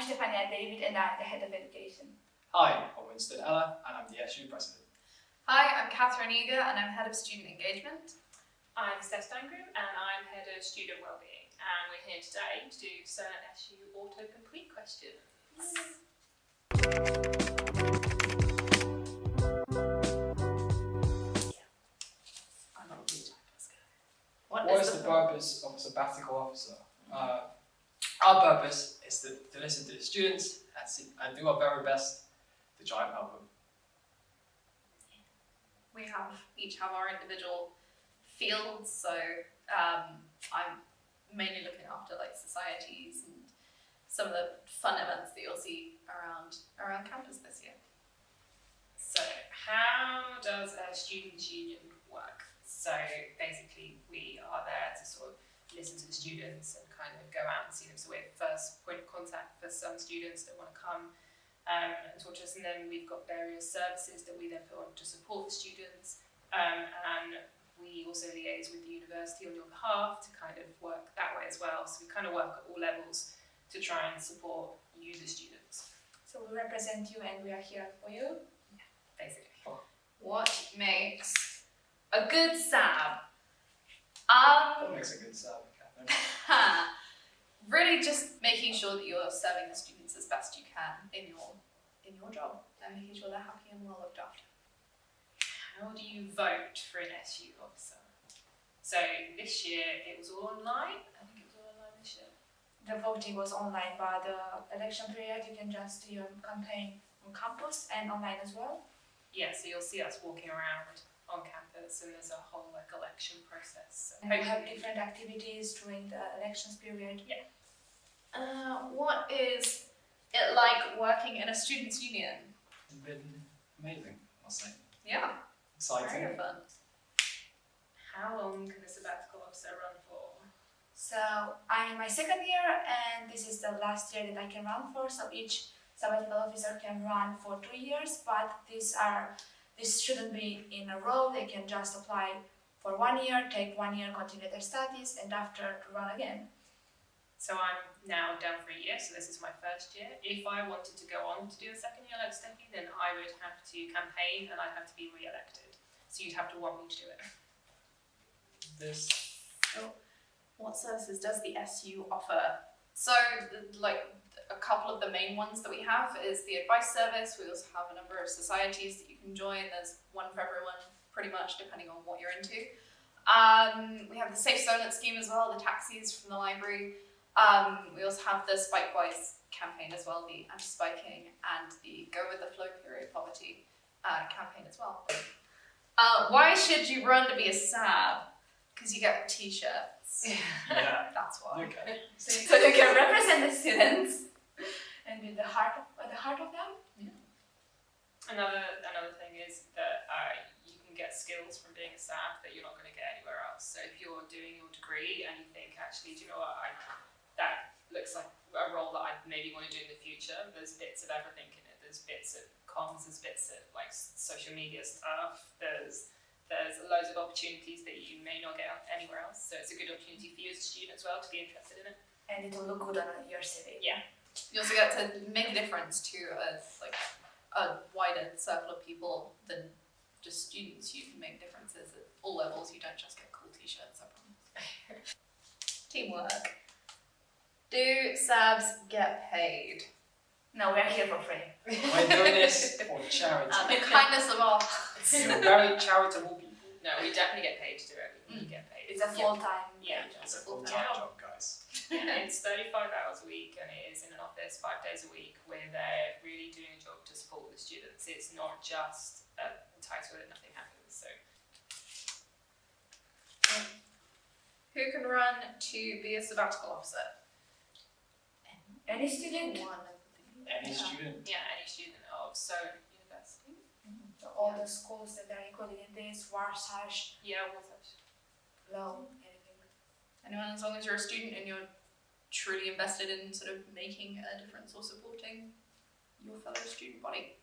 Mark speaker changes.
Speaker 1: I'm Stefania David and I'm the Head of Education.
Speaker 2: Hi, I'm Winston Ella and I'm the SU President.
Speaker 3: Hi, I'm Catherine Eager and I'm Head of Student Engagement.
Speaker 4: I'm Steph Steingrove and I'm Head of Student Wellbeing and we're here today to do Solent SU autocomplete questions.
Speaker 2: What, what is, the, the purpose of a sabbatical officer? Uh, our purpose is to, to listen to the students and, see, and do our very best to try and help them.
Speaker 3: We have each have our individual fields, so um, I'm mainly looking after like societies and some of the fun events that you'll see around around campus this year.
Speaker 4: So how does a students' union work? So basically we are there to sort of listen to the students and kind of go out and see them. So we're first point of contact for some students that want to come um, and talk to us. And then we've got various services that we then put on to support the students. Um, and we also liaise with the university on your behalf to kind of work that way as well. So we kind of work at all levels to try and support you, the students.
Speaker 1: So we represent you and we are here for you?
Speaker 4: Yeah, basically.
Speaker 3: What makes a good SAB. Um,
Speaker 2: what makes a good SAB, Catherine?
Speaker 3: really just making sure that you're serving the students as best you can in your in your job and making sure they're happy and well looked after.
Speaker 4: How do you vote for an SU officer? So this year it was all online. I think it was all online this year.
Speaker 1: The voting was online, but the election period you can just do your campaign on campus and online as well.
Speaker 4: Yeah, so you'll see us walking around on campus and there's a whole like election process.
Speaker 1: And we have different activities during the elections period.
Speaker 4: Yeah.
Speaker 3: Uh, what is it like working in a students' union?
Speaker 2: It's been amazing, I'll say.
Speaker 3: Yeah.
Speaker 2: Exciting.
Speaker 3: Very fun.
Speaker 4: How long can a sabbatical officer run for?
Speaker 1: So I'm in my second year and this is the last year that I can run for. So each sabbatical officer can run for two years, but these are this shouldn't be in a row, they can just apply for one year, take one year, continue their studies, and after to run again.
Speaker 4: So I'm now down for a year, so this is my first year. If I wanted to go on to do a second year like Steffi, then I would have to campaign and I'd have to be re-elected. So you'd have to want me to do it.
Speaker 2: This.
Speaker 3: So, what services does the SU offer? So, like, a couple of the main ones that we have is the advice service. We also have a number of societies that you can join. There's one for everyone, pretty much, depending on what you're into. Um, we have the Safe Zonlet scheme as well, the taxis from the library. Um, we also have the Spikewise campaign as well, the anti-spiking and the Go with the Flow period poverty uh, campaign as well. Uh, why should you run to be a SAB? Because you get t-shirts.
Speaker 2: Yeah.
Speaker 3: That's why.
Speaker 2: Okay.
Speaker 1: So, so you can represent the students and be the heart of, the heart of them.
Speaker 3: Yeah.
Speaker 4: Another another thing is that uh, you can get skills from being a SAB that you're not going to get anywhere else. So if you're doing your degree and you think, actually, do you know what, I, that looks like a role that I maybe want to do in the future, there's bits of everything in it. There's bits of comms, there's bits of like social media stuff, there's there's loads of opportunities that you may not get anywhere else. So it's a good opportunity for you as a student as well to be interested in it.
Speaker 1: And it will look good on your CV.
Speaker 4: Yeah.
Speaker 3: You also get to make a difference to a, like a wider circle of people than just students. You can make differences at all levels. You don't just get cool t-shirts, I promise. Teamwork. Do SABs get paid?
Speaker 1: No, we are here for free.
Speaker 2: We're doing this for charity.
Speaker 3: Uh, the kindness of all. hearts.
Speaker 2: You're very charitable people.
Speaker 4: No, we definitely get paid to do it. We
Speaker 3: Mm.
Speaker 4: get paid.
Speaker 1: It's a full-time
Speaker 4: Yeah.
Speaker 1: job.
Speaker 2: It's a
Speaker 3: full-time
Speaker 2: full-time
Speaker 3: job.
Speaker 2: job, guys.
Speaker 4: Yeah, it's 35 hours a week and it is in an office five days a week where they're really doing a job to support the students. It's not just a title that nothing happens. So
Speaker 3: Who can run to be a sabbatical officer?
Speaker 1: Any student?
Speaker 3: One
Speaker 2: Any
Speaker 1: Yeah.
Speaker 2: student.
Speaker 4: yeah, any student of Solent University. Mm-hmm.
Speaker 1: So all the schools that are included in this, Warsash,
Speaker 4: Yeah, what's that?
Speaker 1: Low, anything.
Speaker 3: Anyone, as long as you're a student and you're truly invested in sort of making a difference or supporting your fellow student body.